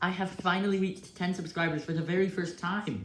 I have finally reached 10 subscribers for the very first time.